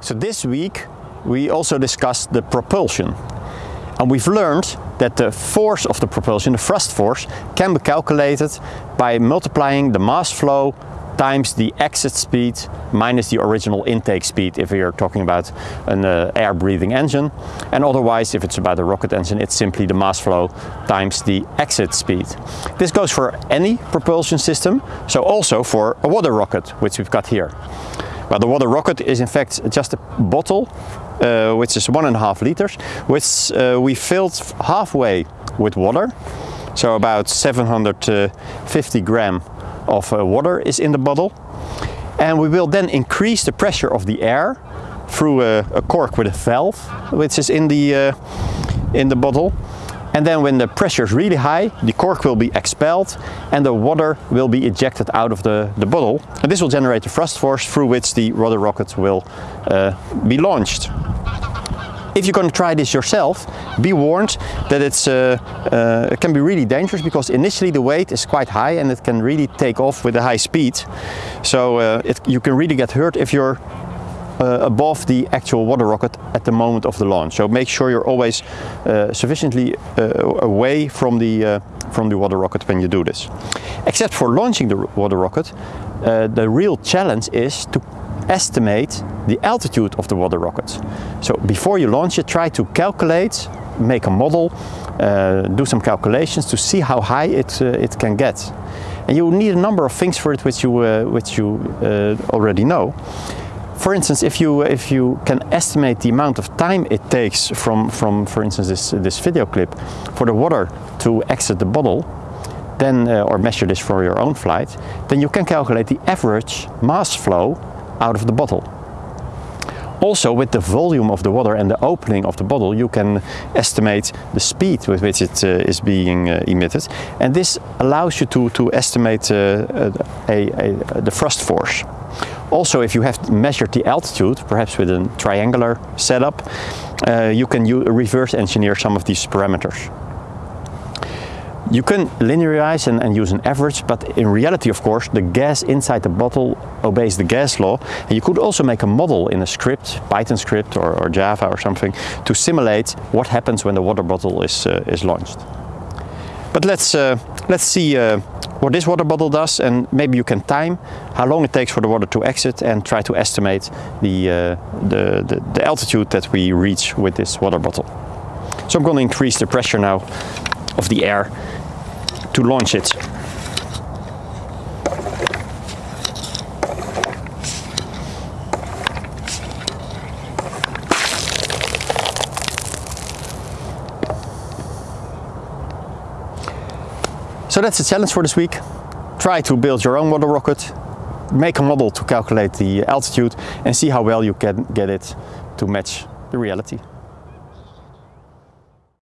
So this week we also discussed the propulsion. And we've learned that the force of the propulsion, the thrust force, can be calculated by multiplying the mass flow times the exit speed minus the original intake speed if we are talking about an uh, air breathing engine and otherwise if it's about a rocket engine it's simply the mass flow times the exit speed. This goes for any propulsion system so also for a water rocket which we've got here. Well, the water rocket is in fact just a bottle uh, which is one and a half liters which uh, we filled halfway with water so about 750 gram of uh, water is in the bottle. And we will then increase the pressure of the air through a, a cork with a valve, which is in the, uh, in the bottle. And then when the pressure is really high, the cork will be expelled and the water will be ejected out of the, the bottle. And this will generate the thrust force through which the water rocket will uh, be launched. If you're going to try this yourself, be warned that it's, uh, uh, it can be really dangerous because initially the weight is quite high and it can really take off with a high speed. So uh, it, you can really get hurt if you're uh, above the actual water rocket at the moment of the launch. So make sure you're always uh, sufficiently uh, away from the, from the water rocket when you do this. Except for launching the water rocket, the real challenge is to estimate the altitude of the water rocket. So before you launch it, try to calculate, make a model, uh, do some calculations to see how high it, uh, it can get. And you need a number of things for it which you, uh, which you uh, already know. For instance, if you, if you can estimate the amount of time it takes from, from for instance, this, this video clip for the water to exit the bottle, then, uh, or measure this for your own flight, then you can calculate the average mass flow out of the bottle. Also with the volume of the water and the opening of the bottle you can estimate the speed with which it uh, is being uh, emitted and this allows you to, to estimate uh, a, a, the thrust force. Also if you have measured the altitude, perhaps with a triangular setup, uh, you can reverse engineer some of these parameters. You can linearize and, and, use an average, but in reality, of course, the gas inside the bottle obeys the gas law. And you could also make a model in a script, Python script or, or Java or something, to simulate what happens when the water bottle is, uh, is launched. But let's, uh, let's see uh, what this water bottle does and maybe you can time how long it takes for the water to exit and try to estimate the, uh, the, the, the altitude that we reach with this water bottle. So I'm going to increase the pressure now of the air to launch it. So that's the challenge for this week. Try to build your own water rocket, make a model to calculate the altitude and see how well you can get it to match the reality.